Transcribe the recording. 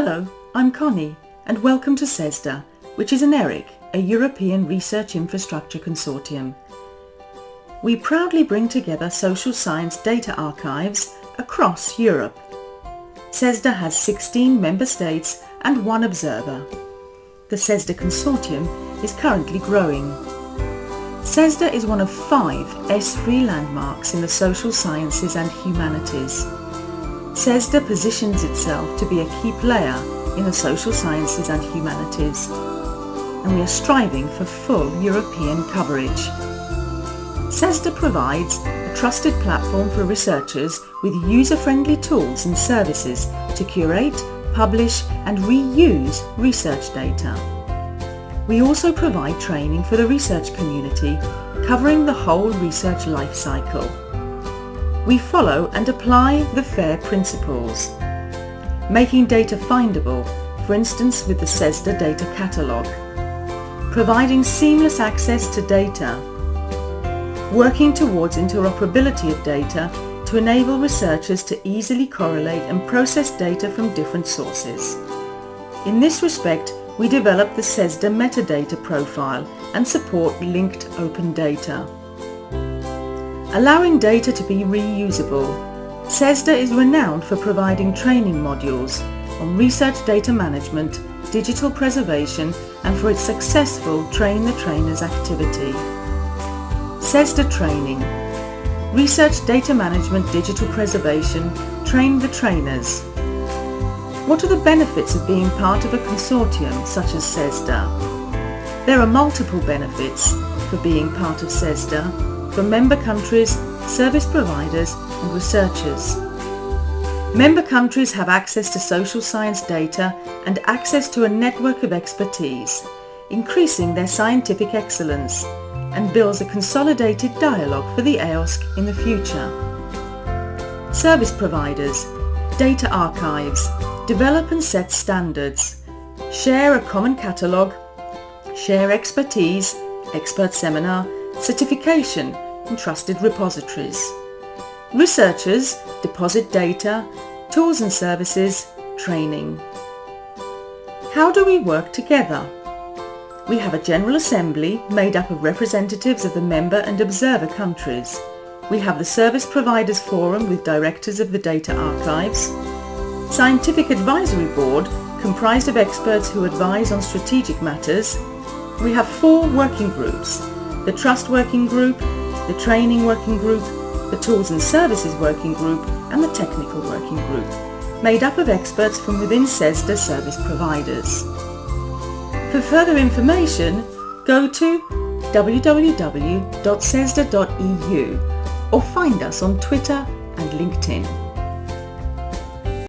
Hello, I'm Connie and welcome to CESSDA, which is an ERIC, a European Research Infrastructure Consortium. We proudly bring together social science data archives across Europe. CESSDA has 16 member states and one observer. The CESSDA Consortium is currently growing. CESSDA is one of five ESFRI landmarks in the social sciences and humanities. CESSDA positions itself to be a key player in the social sciences and humanities, and we are striving for full European coverage. CESSDA provides a trusted platform for researchers with user-friendly tools and services to curate, publish and reuse research data. We also provide training for the research community covering the whole research life cycle we follow and apply the FAIR principles, making data findable, for instance with the CESSDA data catalogue, providing seamless access to data, working towards interoperability of data to enable researchers to easily correlate and process data from different sources. In this respect, we develop the CESSDA metadata profile and support linked open data allowing data to be reusable. CESSDA is renowned for providing training modules on research data management, digital preservation and for its successful Train the Trainers activity. CESSDA Training Research Data Management Digital Preservation Train the Trainers What are the benefits of being part of a consortium such as CESSDA? There are multiple benefits for being part of CESSDA from member countries, service providers and researchers. Member countries have access to social science data and access to a network of expertise, increasing their scientific excellence and builds a consolidated dialogue for the EOSC in the future. Service providers, data archives, develop and set standards, share a common catalogue, share expertise, expert seminar, certification and trusted repositories. Researchers deposit data, tools and services, training. How do we work together? We have a General Assembly made up of representatives of the member and observer countries. We have the Service Providers Forum with directors of the data archives, Scientific Advisory Board comprised of experts who advise on strategic matters. We have four working groups, the Trust Working Group, the Training Working Group, the Tools and Services Working Group and the Technical Working Group, made up of experts from within CESSDA service providers. For further information, go to www.cessda.eu or find us on Twitter and LinkedIn.